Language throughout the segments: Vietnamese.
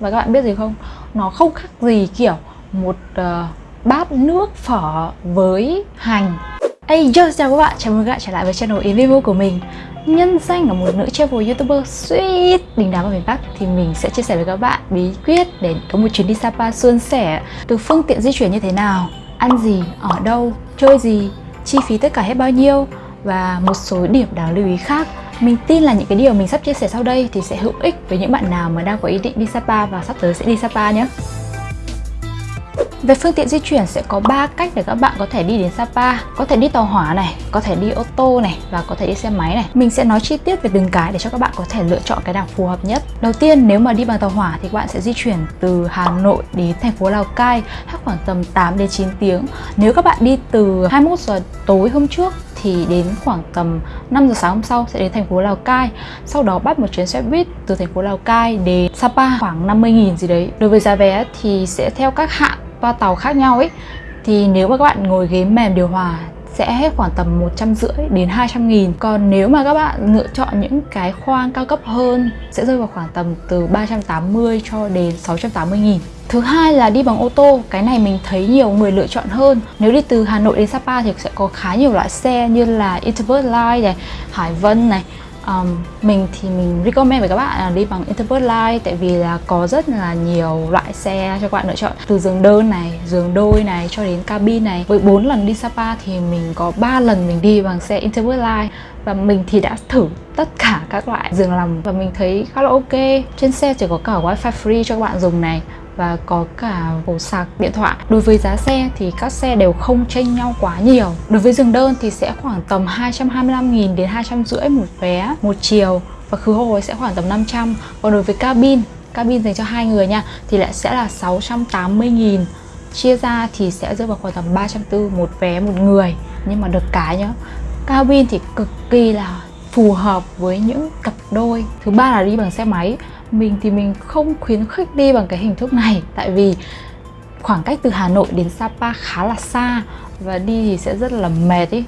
Và các bạn biết gì không? Nó không khác gì kiểu một uh, bát nước phở với hành. Hey yo, chào các bạn, chào mừng các bạn trở lại với channel Invivo của mình. Nhân danh là một nữ travel youtuber sweet đình đám ở miền Bắc Thì mình sẽ chia sẻ với các bạn bí quyết để có một chuyến đi Sapa suôn sẻ. Từ phương tiện di chuyển như thế nào, ăn gì, ở đâu, chơi gì, chi phí tất cả hết bao nhiêu Và một số điểm đáng lưu ý khác mình tin là những cái điều mình sắp chia sẻ sau đây thì sẽ hữu ích với những bạn nào mà đang có ý định đi Sapa và sắp tới sẽ đi Sapa nhé. Về phương tiện di chuyển sẽ có 3 cách để các bạn có thể đi đến Sapa. Có thể đi tàu hỏa này, có thể đi ô tô này và có thể đi xe máy này. Mình sẽ nói chi tiết về từng cái để cho các bạn có thể lựa chọn cái nào phù hợp nhất. Đầu tiên nếu mà đi bằng tàu hỏa thì các bạn sẽ di chuyển từ Hà Nội đến thành phố Lào Cai Hết khoảng tầm 8 đến 9 tiếng. Nếu các bạn đi từ 21 giờ tối hôm trước thì đến khoảng tầm 5 giờ sáng hôm sau sẽ đến thành phố Lào Cai. Sau đó bắt một chuyến xe buýt từ thành phố Lào Cai đến Sapa khoảng 50.000 gì đấy. Đối với giá vé thì sẽ theo các hạng toa tàu khác nhau ấy Thì nếu mà các bạn ngồi ghế mềm điều hòa sẽ hết khoảng tầm 150 đến 200 nghìn. Còn nếu mà các bạn lựa chọn những cái khoang cao cấp hơn sẽ rơi vào khoảng tầm từ 380 cho đến 680 nghìn. Thứ hai là đi bằng ô tô, cái này mình thấy nhiều người lựa chọn hơn. Nếu đi từ Hà Nội đến Sapa thì sẽ có khá nhiều loại xe như là Interbird Line này, Hải Vân này um, mình thì mình recommend với các bạn là đi bằng Interbird Line tại vì là có rất là nhiều loại xe cho các bạn lựa chọn. Từ giường đơn này, giường đôi này cho đến cabin này. Với 4 lần đi Sapa thì mình có 3 lần mình đi bằng xe Interbird Line và mình thì đã thử tất cả các loại giường nằm và mình thấy khá là ok. Trên xe chỉ có cả wifi free cho các bạn dùng này và có cả ổ sạc điện thoại. Đối với giá xe thì các xe đều không chênh nhau quá nhiều. Đối với giường đơn thì sẽ khoảng tầm 225.000 đến 250 một vé một chiều và khứ hồi sẽ khoảng tầm 500 Còn đối với cabin, cabin dành cho hai người nha thì lại sẽ là 680.000 Chia ra thì sẽ rơi vào khoảng tầm 340 một vé một người. Nhưng mà được cái nhá Cabin thì cực kỳ là phù hợp với những cặp đôi. Thứ ba là đi bằng xe máy mình thì mình không khuyến khích đi bằng cái hình thức này tại vì khoảng cách từ Hà Nội đến Sapa khá là xa và đi thì sẽ rất là mệt ý.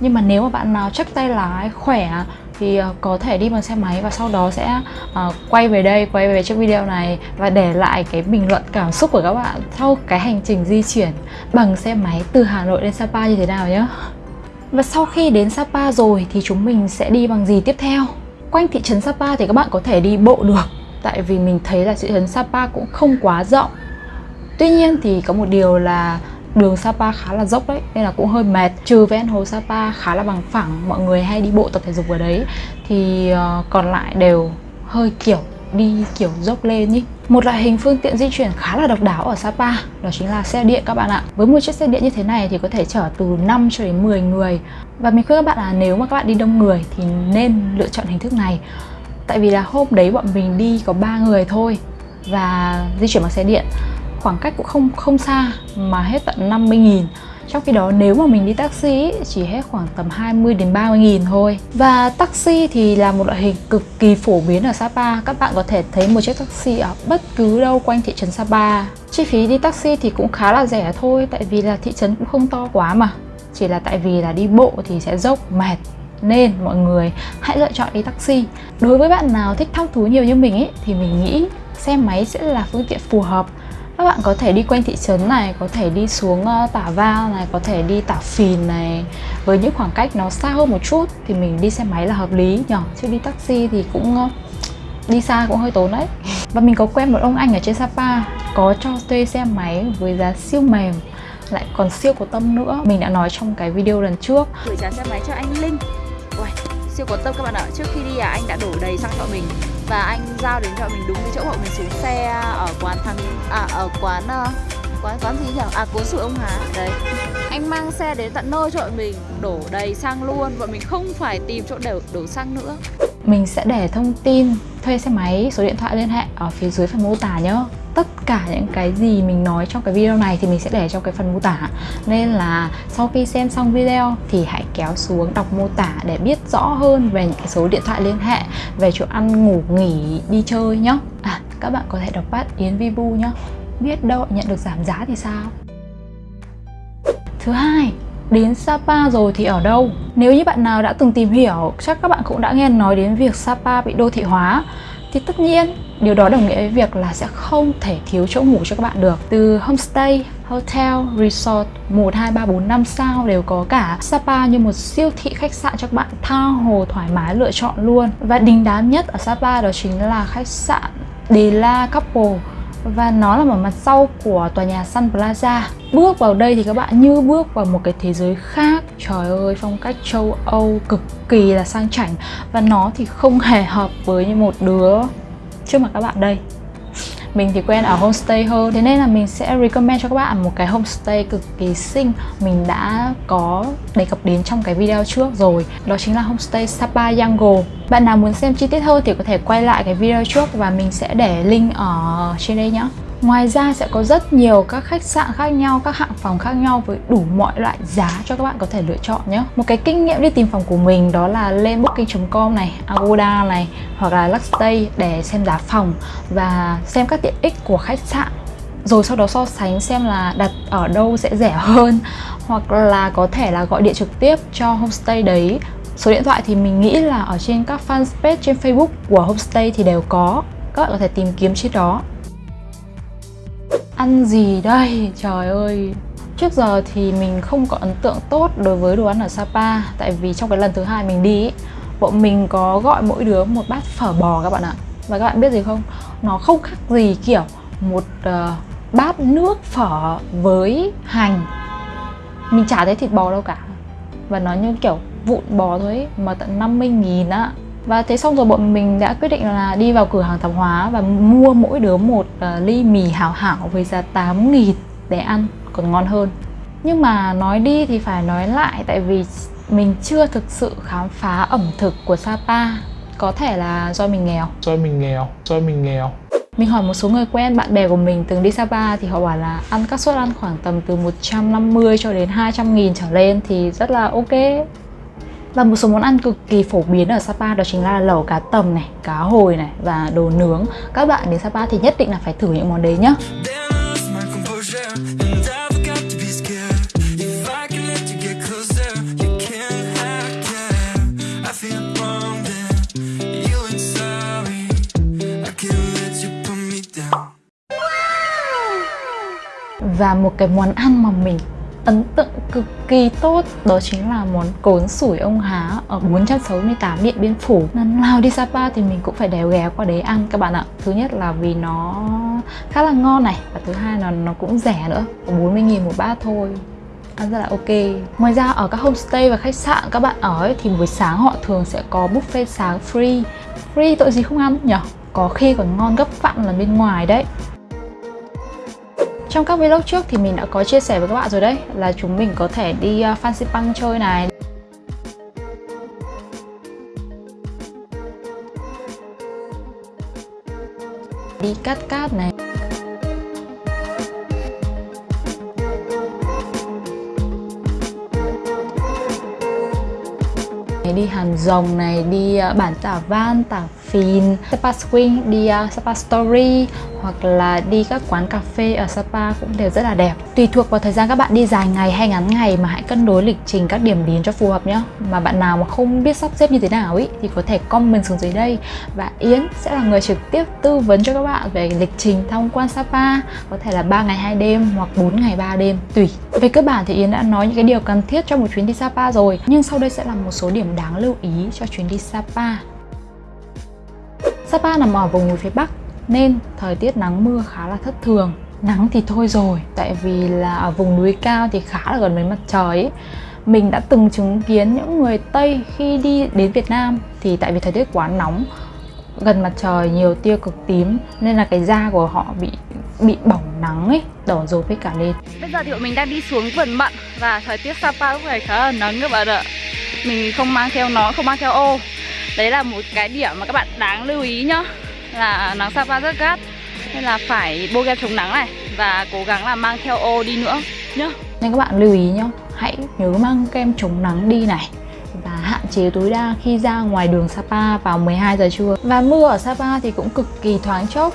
Nhưng mà nếu mà bạn nào chắc tay lái khỏe thì ờ, có thể đi bằng xe máy và sau đó sẽ uh, quay về đây quay về trước video này và để lại cái bình luận cảm xúc của các bạn sau cái hành trình di chuyển bằng xe máy từ Hà Nội đến Sapa như thế nào nhé và sau khi đến Sapa rồi thì chúng mình sẽ đi bằng gì tiếp theo? Quanh thị trấn Sapa thì các bạn có thể đi bộ được. Tại vì mình thấy là thị trấn Sapa cũng không quá rộng. Tuy nhiên thì có một điều là đường Sapa khá là dốc đấy, Nên là cũng hơi mệt. Trừ ven hồ Sapa khá là bằng phẳng, Mọi người hay đi bộ tập thể dục ở đấy. Thì ờ, còn lại đều hơi kiểu đi kiểu dốc lên nhỉ. một loại hình phương tiện di chuyển khá là độc đáo ở Sapa, đó chính là xe điện các bạn ạ. Với một chiếc xe điện như thế này thì có thể chở từ 5 cho đến 10 người. Và mình khuyên các bạn là nếu mà các bạn đi đông người thì nên lựa chọn hình thức này. Tại vì là hôm đấy bọn mình đi có 3 người thôi và di chuyển bằng xe điện, khoảng cách cũng không không xa mà hết tận 50 nghìn trong khi đó, nếu mà mình đi taxi chỉ hết khoảng tầm 20 đến 30 nghìn thôi. Và taxi thì là một loại hình cực kỳ phổ biến ở Sapa. Các bạn có thể thấy một chiếc taxi ở bất cứ đâu quanh thị trấn Sapa. Chi phí đi taxi thì cũng khá là rẻ thôi, Tại vì là thị trấn cũng không to quá mà. Chỉ là tại vì là đi bộ thì sẽ dốc, mệt. Nên mọi người hãy lựa chọn đi taxi. Đối với bạn nào thích thăm thú nhiều như mình ấy thì mình nghĩ xe máy sẽ là phương tiện phù hợp các bạn có thể đi quanh thị trấn này có thể đi xuống ờ, tả va này có thể đi tả phìn này. Với những khoảng cách nó xa hơn một chút thì mình đi xe máy là hợp lý nhỉ? Chứ đi taxi thì cũng ờ, đi xa cũng hơi tốn đấy. Và mình có quen một ông anh ở trên Sapa có cho thuê xe máy với giá siêu mềm lại còn siêu có tâm nữa. Mình đã nói trong cái video lần trước. Gửi trả xe máy cho anh Linh. Uầy, siêu có tâm các bạn ạ. Trước khi đi à anh đã đổ đầy xăng cho mình và anh giao đến cho mình đúng cái chỗ bọn mình xuống xe ở quán thằng à ở quán uh, quán quán gì nhỉ? À cuốn sủi ông Hà. Đấy. Anh mang xe đến tận nơi cho bọn mình, đổ đầy xăng luôn. Bọn mình không phải tìm chỗ đổ đổ xăng nữa. Mình sẽ để thông tin, thuê xe máy, số điện thoại liên hệ ở phía dưới phần mô tả nhé tất cả những cái gì mình nói trong cái video này thì mình sẽ để trong cái phần mô tả. Nên là sau khi xem xong video thì hãy kéo xuống đọc mô tả để biết rõ hơn về những cái số điện thoại liên hệ, về chỗ ăn, ngủ, nghỉ, đi chơi nhé à các bạn có thể đọc bát Yến Vibu nhé biết đâu nhận được giảm giá thì sao? Thứ hai đến Sapa rồi thì ở đâu? Nếu như bạn nào đã từng tìm hiểu, chắc các bạn cũng đã nghe nói đến việc Sapa bị đô thị hóa. Thì tất nhiên Điều đó đồng nghĩa với việc là sẽ không thể thiếu chỗ ngủ cho các bạn được. Từ homestay, hotel, resort 1, 2, 3, 4, 5 sao đều có cả. Sapa như một siêu thị khách sạn cho các bạn tha hồ thoải mái lựa chọn luôn. Và đình đám nhất ở Sapa đó chính là khách sạn Dela Couple và nó là ở mặt sau của tòa nhà Sun Plaza. Bước vào đây thì các bạn như bước vào một cái thế giới khác. Trời ơi, phong cách châu Âu cực kỳ là sang chảnh và nó thì không hề hợp với một đứa trước mặt các bạn đây mình thì quen ở homestay hơn, thế nên là mình sẽ recommend cho các bạn một cái homestay cực kỳ xinh. Mình đã có đề cập đến trong cái video trước rồi, đó chính là homestay Sapa Yango bạn nào muốn xem chi tiết hơn thì có thể quay lại cái video trước và mình sẽ để link ở trên đây nhé Ngoài ra sẽ có rất nhiều các khách sạn khác nhau, các hạng phòng khác nhau với đủ mọi loại giá cho các bạn có thể lựa chọn nhé. Một cái kinh nghiệm đi tìm phòng của mình đó là lên booking.com này, Agoda này hoặc là Luxstay để xem giá phòng và xem các tiện ích của khách sạn. Rồi sau đó so sánh xem là đặt ở đâu sẽ rẻ hơn hoặc là có thể là gọi điện trực tiếp cho homestay đấy. Số điện thoại thì mình nghĩ là ở trên các fanpage trên Facebook của homestay thì đều có. Các bạn có thể tìm kiếm trên đó. Ăn gì đây? Trời ơi. Trước giờ thì mình không có ấn tượng tốt đối với đồ ăn ở Sapa. Tại vì trong cái lần thứ hai mình đi Bọn mình có gọi mỗi đứa một bát phở bò các bạn ạ. Và các bạn biết gì không? Nó không khác gì kiểu một uh, bát nước phở với hành. Mình chả thấy thịt bò đâu cả. Và nó như kiểu vụn bò thôi ấy, mà tận 50 nghìn á và thế xong rồi bọn mình đã quyết định là đi vào cửa hàng tạp hóa và mua mỗi đứa một uh, ly mì hảo hảo với giá 8 nghìn để ăn còn ngon hơn. Nhưng mà nói đi thì phải nói lại tại vì mình chưa thực sự khám phá ẩm thực của Sapa. Có thể là do mình nghèo. Do mình nghèo do mình nghèo. Mình hỏi một số người quen bạn bè của mình từng đi Sapa thì họ bảo là ăn các suất ăn khoảng tầm từ 150 cho đến 200 nghìn trở lên thì rất là ok và một số món ăn cực kỳ phổ biến ở Sapa đó chính là lẩu cá tầm này, cá hồi này và đồ nướng. Các bạn đến Sapa thì nhất định là phải thử những món đấy nhá. Và một cái món ăn mà mình ấn tượng cực kỳ tốt đó chính là món cốn sủi ông Há ở 468 Điện Biên Phủ. Lần nào đi Sapa thì mình cũng phải đèo ghé qua đấy ăn các bạn ạ. Thứ nhất là vì nó khá là ngon này và thứ hai là nó cũng rẻ nữa 40.000 một bát thôi. Ăn rất là ok. Ngoài ra ở các homestay và khách sạn các bạn ở ấy, thì buổi sáng họ thường sẽ có buffet sáng free. Free tội gì không ăn nhỉ? Có khi còn ngon gấp vạn lần bên ngoài đấy trong các vlog trước thì mình đã có chia sẻ với các bạn rồi đấy là chúng mình có thể đi à, Fancy Punk chơi này. Đi cắt cát này. Đi hàn Rồng này, đi à, bản Tả Van, Tả Phìn, Sapa Swing, đi à, uh, Sapa Story hoặc là đi các quán cà phê ở Sapa cũng đều rất là đẹp. Tùy thuộc vào thời gian các bạn đi dài ngày hay ngắn ngày mà hãy cân đối lịch trình các điểm đến cho phù hợp nhé. Mà bạn nào mà không biết sắp xếp như thế nào ý thì có thể comment xuống dưới đây và Yến sẽ là người trực tiếp tư vấn cho các bạn về lịch trình tham quan Sapa có thể là 3 ngày 2 đêm hoặc 4 ngày 3 đêm tùy. Về cơ bản thì Yến đã nói những cái điều cần thiết cho một chuyến đi Sapa rồi nhưng sau đây sẽ là một số điểm đáng lưu ý cho chuyến đi Sapa. Sapa nằm ở vùng núi phía Bắc, nên thời tiết nắng mưa khá là thất thường. Nắng thì thôi rồi, tại vì là ở vùng núi cao thì khá là gần với mặt trời ấy. mình đã từng chứng kiến những người tây khi đi đến việt nam thì tại vì thời tiết quá nóng, gần mặt trời nhiều tia cực tím, nên là cái da của họ bị bị bỏng nắng ấy, đỏ dầu với cả lên bây giờ thì bọn mình đang đi xuống vườn mận và thời tiết sapa lúc này khá là nắng các bạn ạ. Mình không mang theo nó, không mang theo ô đấy là một cái điểm mà các bạn đáng lưu ý nhá, là nắng Sapa rất gắt, nên là phải bôi kem chống nắng này và cố gắng là mang theo ô đi nữa nhá. Nên các bạn lưu ý nhá, hãy nhớ mang kem chống nắng đi này và hạn chế tối đa khi ra ngoài đường Sapa vào 12 giờ trưa. Và mưa ở Sapa thì cũng cực kỳ thoáng chốc,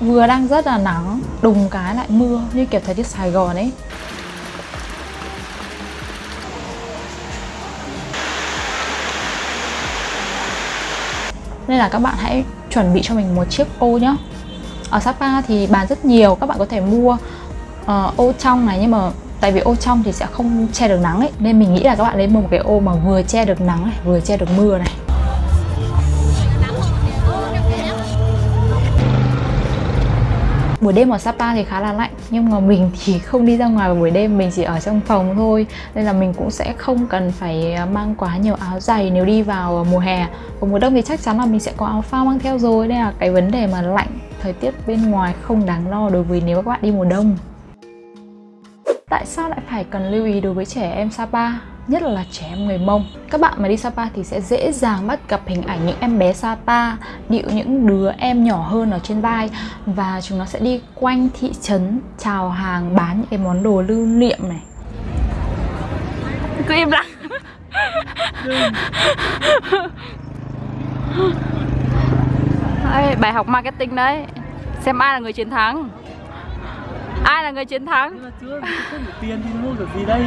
vừa đang rất là nắng, đùng cái lại mưa như kiểu thời tiết Sài Gòn ấy. Nên là các bạn hãy chuẩn bị cho mình một chiếc ô nhá. Ở Sapa thì bán rất nhiều các bạn có thể mua uh, ô trong này nhưng mà tại vì ô trong thì sẽ không che được nắng ấy nên mình nghĩ là các bạn nên mua một cái ô mà vừa che được nắng này vừa che được mưa này. Buổi đêm ở Sapa thì khá là lạnh, nhưng mà mình thì không đi ra ngoài vào buổi đêm, mình chỉ ở trong phòng thôi. Nên là mình cũng sẽ không cần phải à, mang quá nhiều áo dày nếu đi vào à, mùa hè. Còn mùa đông thì chắc chắn là mình sẽ có áo phao mang theo rồi. Nên là cái vấn đề mà lạnh thời tiết bên ngoài không đáng lo đối với nếu các bạn đi mùa đông. Tại sao lại phải cần lưu ý đối với trẻ em Sapa? Nhất là trẻ em người Mông. Các bạn mà đi Sapa thì sẽ dễ dàng bắt gặp hình ảnh những em bé Sapa điệu những đứa em nhỏ hơn ở trên vai và chúng nó sẽ đi quanh thị trấn chào hàng bán những cái món đồ lưu niệm này. Cứ im lặng. Bài học marketing đấy. Xem ai là người chiến thắng. Ai là người chiến thắng? Nhưng mà chưa, không tiền thì mua được gì đây?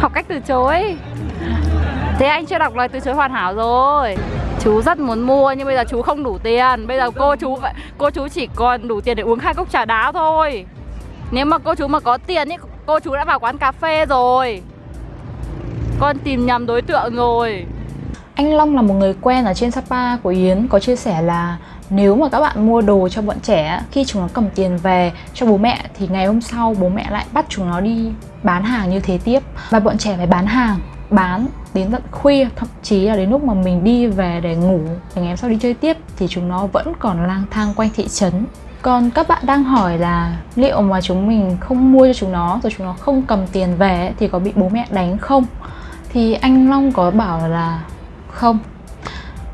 Học cách từ chối. Thế anh chưa đọc lời từ chối hoàn hảo rồi. Chú rất muốn mua nhưng bây giờ chú không đủ tiền. Bây giờ cô chú cô chú chỉ còn đủ tiền để uống hai cốc trà đá thôi. Nếu mà cô chú mà có tiền ý, cô chú đã vào quán cà phê rồi. Con tìm nhầm đối tượng rồi. Anh Long là một người quen ở trên Sapa của Yến có chia sẻ là nếu mà các bạn mua đồ cho bọn trẻ khi chúng nó cầm tiền về cho bố mẹ thì ngày hôm sau bố mẹ lại bắt chúng nó đi bán hàng như thế tiếp. Và bọn trẻ phải bán hàng, bán đến tận khuya, thậm chí là đến lúc mà mình đi về để ngủ, để ngày hôm sau đi chơi tiếp, thì chúng nó vẫn còn lang thang quanh thị trấn. Còn các bạn đang hỏi là liệu mà chúng mình không mua cho chúng nó, rồi chúng nó không cầm tiền về thì có bị bố mẹ đánh không? Thì anh Long có bảo là không.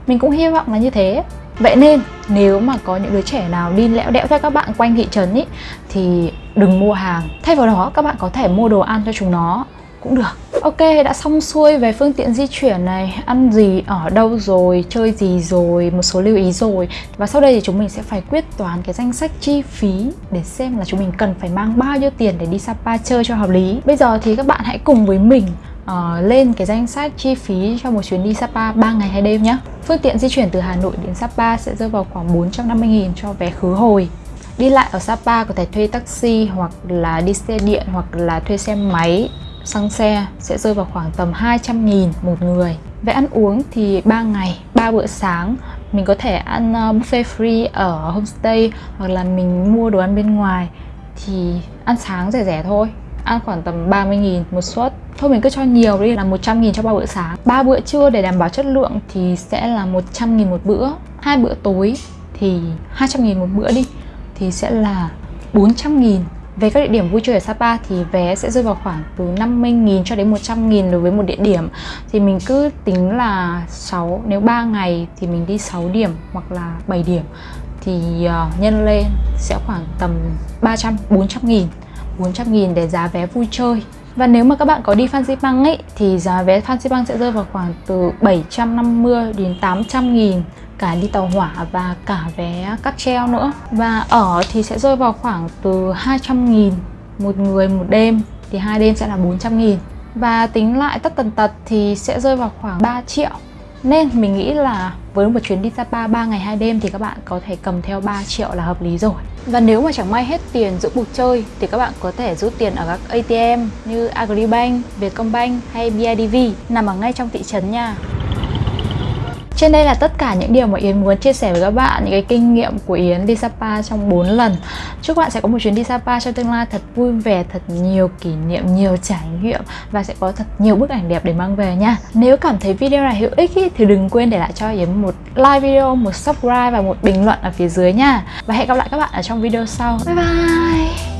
Mình cũng hy vọng là như thế. Vậy nên nếu mà có những đứa trẻ nào đi lẽo đẽo theo các bạn quanh thị trấn ý thì đừng mua hàng. Thay vào đó các bạn có thể mua đồ ăn cho chúng nó cũng được. Ok, đã xong xuôi về phương tiện di chuyển này, ăn gì, ở đâu rồi, chơi gì rồi, một số lưu ý rồi. Và sau đây thì chúng mình sẽ phải quyết toán cái danh sách chi phí để xem là chúng mình cần phải mang bao nhiêu tiền để đi Sapa chơi cho hợp lý. Bây giờ thì các bạn hãy cùng với mình uh, lên cái danh sách chi phí cho một chuyến đi Sapa 3 ngày 2 đêm nhé. Phương tiện di chuyển từ Hà Nội đến Sapa sẽ rơi vào khoảng 450.000 cho vé khứ hồi. Đi lại ở Sapa có thể thuê taxi hoặc là đi xe điện hoặc là thuê xe máy xăng xe sẽ rơi vào khoảng tầm 200.000 một người. Về ăn uống thì 3 ngày, 3 bữa sáng mình có thể ăn ờ, buffet free ở homestay hoặc là mình mua đồ ăn bên ngoài thì ăn sáng rẻ rẻ thôi ăn khoảng tầm 30.000 một suất Thôi mình cứ cho nhiều đi là 100 nghìn cho ba bữa sáng. Ba bữa trưa để đảm bảo chất lượng thì sẽ là 100 nghìn một bữa. Hai bữa tối thì 200 nghìn một bữa đi thì sẽ là 400 nghìn. Về các địa điểm vui chơi ở Sapa thì vé sẽ rơi vào khoảng từ 50.000 cho đến 100.000 đối với một địa điểm. Thì mình cứ tính là 6, nếu 3 ngày thì mình đi 6 điểm hoặc là 7 điểm. Thì uh, nhân lên sẽ khoảng tầm 300, 400 nghìn. 400 nghìn để giá vé vui chơi và nếu mà các bạn có đi Fansipan ấy, thì giá vé Fansipan sẽ rơi vào khoảng từ 750 đến 800 nghìn cả đi tàu hỏa và cả vé cắt treo nữa. Và ở thì sẽ rơi vào khoảng từ 200 nghìn một người một đêm, thì hai đêm sẽ là 400 nghìn. Và tính lại tất tần tật thì sẽ rơi vào khoảng 3 triệu nên mình nghĩ là với một chuyến đi Sapa 3 ngày 2 đêm thì các bạn có thể cầm theo 3 triệu là hợp lý rồi và nếu mà chẳng may hết tiền giữa cuộc chơi thì các bạn có thể rút tiền ở các ATM như Agribank, Vietcombank hay BIDV nằm ở ngay trong thị trấn nha. Trên đây là tất cả những điều mà Yến muốn chia sẻ với các bạn Những cái kinh nghiệm của Yến đi Sapa trong 4 lần. Chúc bạn sẽ có một chuyến đi Sapa trong tương lai thật vui vẻ Thật nhiều kỷ niệm, nhiều trải nghiệm Và sẽ có thật nhiều bức ảnh đẹp để mang về nha. Nếu cảm thấy video này hữu ích ý, thì đừng quên để lại cho Yến một like video, một subscribe và một bình luận ở phía dưới nha. Và hẹn gặp lại các bạn ở trong video sau. Bye bye!